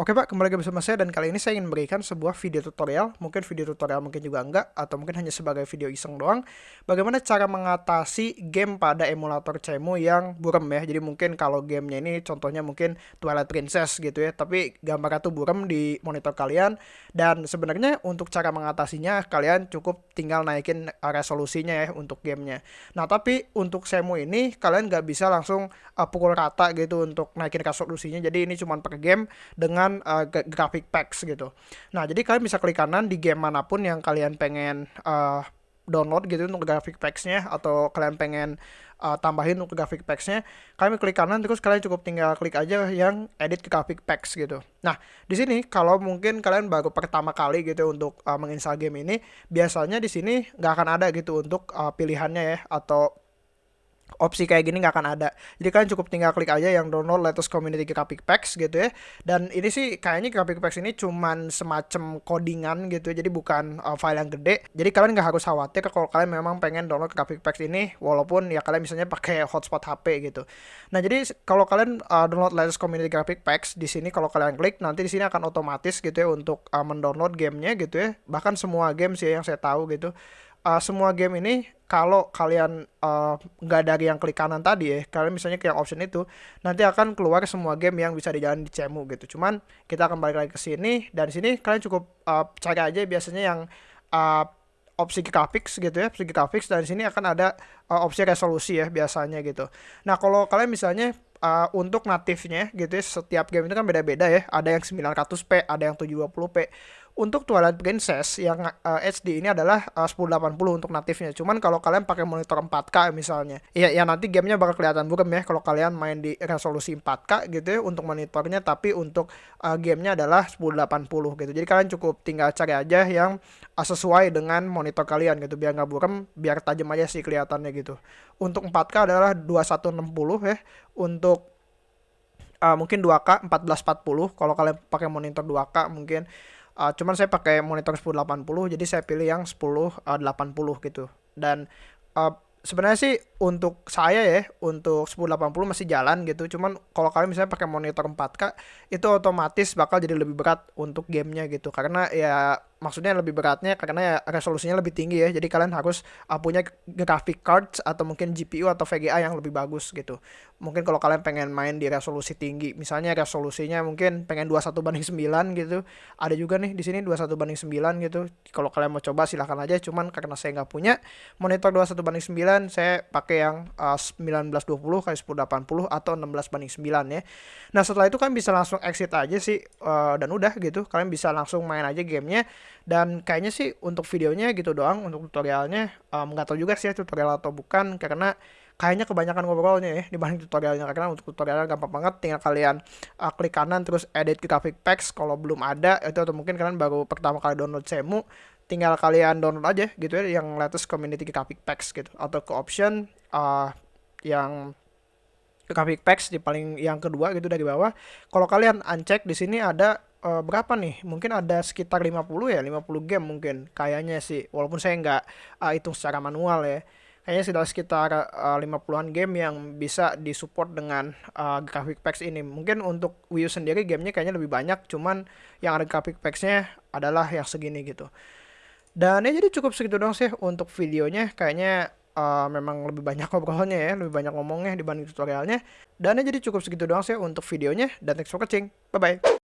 Oke Pak, kembali lagi bersama saya dan kali ini saya ingin memberikan sebuah video tutorial, mungkin video tutorial mungkin juga enggak, atau mungkin hanya sebagai video iseng doang, bagaimana cara mengatasi game pada emulator CEMU yang burem ya, jadi mungkin kalau gamenya ini contohnya mungkin Twilight Princess gitu ya, tapi gambarnya tuh burem di monitor kalian, dan sebenarnya untuk cara mengatasinya kalian cukup tinggal naikin resolusinya ya untuk gamenya. Nah tapi untuk CEMU ini kalian nggak bisa langsung pukul rata gitu untuk naikin resolusinya, jadi ini cuma per game dengan dengan uh, graphic packs gitu. Nah, jadi kalian bisa klik kanan di game mana pun yang kalian pengen uh, download gitu untuk graphic packs-nya atau kalian pengen uh, tambahin untuk graphic packs-nya, kalian klik kanan terus kalian cukup tinggal klik aja yang edit graphic packs gitu. Nah, di sini kalau mungkin kalian baru pertama kali gitu untuk uh, menginstal game ini, biasanya di sini nggak akan ada gitu untuk uh, pilihannya ya atau opsi kayak gini nggak akan ada. Jadi kalian cukup tinggal klik aja yang download latest community graphic packs gitu ya. Dan ini sih kayaknya graphic packs ini cuman semacam codingan gitu, jadi bukan uh, file yang gede. Jadi kalian nggak harus khawatir kalau kalian memang pengen download graphic packs ini, walaupun ya kalian misalnya pakai hotspot HP gitu. Nah jadi kalau kalian uh, download latest community graphic packs di sini kalau kalian klik nanti di sini akan otomatis gitu ya untuk uh, mendownload gamenya gitu ya. Bahkan semua game sih yang saya tahu gitu uh, semua game ini kalau kalian nggak uh, dari yang klik kanan tadi ya, kalian misalnya ke yang option itu, nanti akan keluar semua game yang bisa dijalan di CEMU gitu. Cuman kita akan balik lagi ke sini dan di sini kalian cukup uh, cari aja biasanya yang uh, opsi graphics gitu ya, opsi graphics dan di sini akan ada uh, opsi resolusi ya biasanya gitu. Nah, kalau kalian misalnya uh, untuk natifnya gitu ya, setiap game itu kan beda-beda ya. Ada yang 900p, ada yang 720p untuk Twilight Princess yang uh, eh, HD ini adalah eh, uh, 1080 untuk natifnya. Cuman kalau kalian pakai monitor 4K misalnya, ya ya nanti gamenya bakal kelihatan bukan ya kalau kalian main di resolusi 4K gitu ya untuk monitornya tapi untuk uh, gamenya adalah 1080 gitu. Jadi kalian cukup tinggal cari aja yang uh, sesuai dengan monitor kalian gitu biar nggak buram, biar tajam aja sih kelihatannya gitu. Untuk 4K adalah 2160 ya. Untuk uh, mungkin 2K 1440 kalau kalian pakai monitor 2K mungkin Uh, cuman saya pakai monitor 1080 jadi saya pilih yang 1080 uh, gitu. Dan uh, sebenarnya sih untuk saya ya untuk 1080 masih jalan gitu cuman kalau kalian misalnya pakai monitor 4K itu otomatis bakal jadi lebih berat untuk gamenya gitu karena ya maksudnya lebih beratnya karena ya resolusinya lebih tinggi ya. Jadi kalian harus uh, punya graphic cards atau mungkin GPU atau VGA yang lebih bagus gitu. Mungkin kalau kalian pengen main di resolusi tinggi misalnya resolusinya mungkin pengen 21 banding 9 gitu. Ada juga nih di sini 21 banding 9 gitu. Kalau kalian mau coba silahkan aja cuman karena saya nggak punya monitor 21 banding 9 saya pakai yang uh, 1920 kali 1080 atau 16 banding 9 ya. Nah setelah itu kan bisa langsung exit aja sih uh, dan udah gitu. Kalian bisa langsung main aja gamenya dan kayaknya sih untuk videonya gitu doang untuk tutorialnya um, nggak tahu juga sih ya tutorial atau bukan karena kayaknya kebanyakan ngobrolnya ya dibanding tutorialnya. Karena untuk tutorialnya gampang banget tinggal kalian uh, klik kanan terus edit graphic packs. Kalau belum ada itu atau mungkin kalian baru pertama kali download Semu tinggal kalian download aja gitu ya yang latest community graphic packs gitu. Atau ke option uh, yang graphic packs di paling yang kedua gitu dari bawah. Kalau kalian uncheck di sini ada uh, berapa nih? Mungkin ada sekitar 50 ya, 50 game mungkin kayaknya sih. Walaupun saya nggak uh, hitung secara manual ya. Kayaknya sudah sekitar uh, 50-an game yang bisa disupport dengan uh, graphic packs ini. Mungkin untuk Wii U sendiri gamenya kayaknya lebih banyak, cuman yang ada graphic packs-nya adalah yang segini gitu. Dan ya jadi cukup segitu dong sih untuk videonya. Kayaknya uh, memang lebih banyak ngobrolnya ya, lebih banyak ngomongnya dibanding tutorialnya. Dan ya jadi cukup segitu doang sih untuk videonya. Dan thanks for watching. Bye-bye.